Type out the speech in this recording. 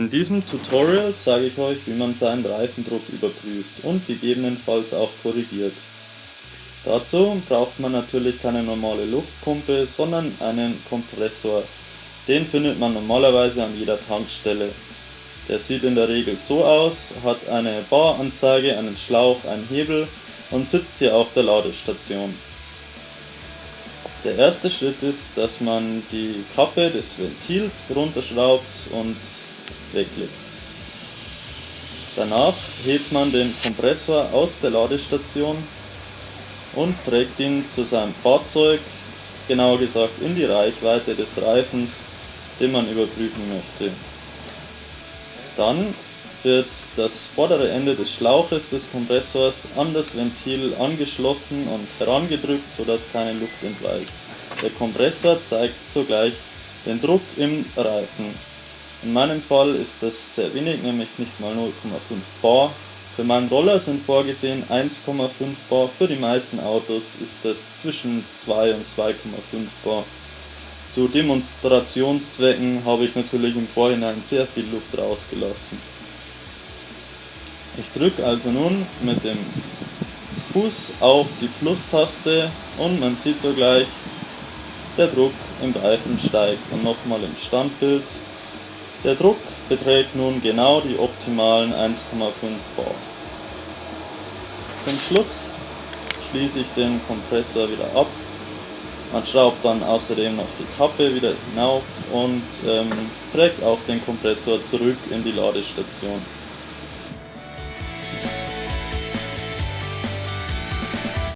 In diesem Tutorial zeige ich euch, wie man seinen Reifendruck überprüft und gegebenenfalls auch korrigiert. Dazu braucht man natürlich keine normale Luftpumpe, sondern einen Kompressor. Den findet man normalerweise an jeder Tankstelle. Der sieht in der Regel so aus, hat eine Baranzeige, einen Schlauch, einen Hebel und sitzt hier auf der Ladestation. Der erste Schritt ist, dass man die Kappe des Ventils runterschraubt und weglegt. Danach hebt man den Kompressor aus der Ladestation und trägt ihn zu seinem Fahrzeug, genauer gesagt in die Reichweite des Reifens, den man überprüfen möchte. Dann wird das vordere Ende des Schlauches des Kompressors an das Ventil angeschlossen und herangedrückt, sodass keine Luft entweicht. Der Kompressor zeigt sogleich den Druck im Reifen. In meinem Fall ist das sehr wenig, nämlich nicht mal 0,5 bar. Für meinen Roller sind vorgesehen 1,5 bar, für die meisten Autos ist das zwischen 2 und 2,5 bar. Zu Demonstrationszwecken habe ich natürlich im Vorhinein sehr viel Luft rausgelassen. Ich drücke also nun mit dem Fuß auf die Plus-Taste und man sieht sogleich, der Druck im Reifen steigt und nochmal im Standbild der Druck beträgt nun genau die optimalen 1,5 bar. Zum Schluss schließe ich den Kompressor wieder ab. Man schraubt dann außerdem noch die Kappe wieder hinauf und ähm, trägt auch den Kompressor zurück in die Ladestation.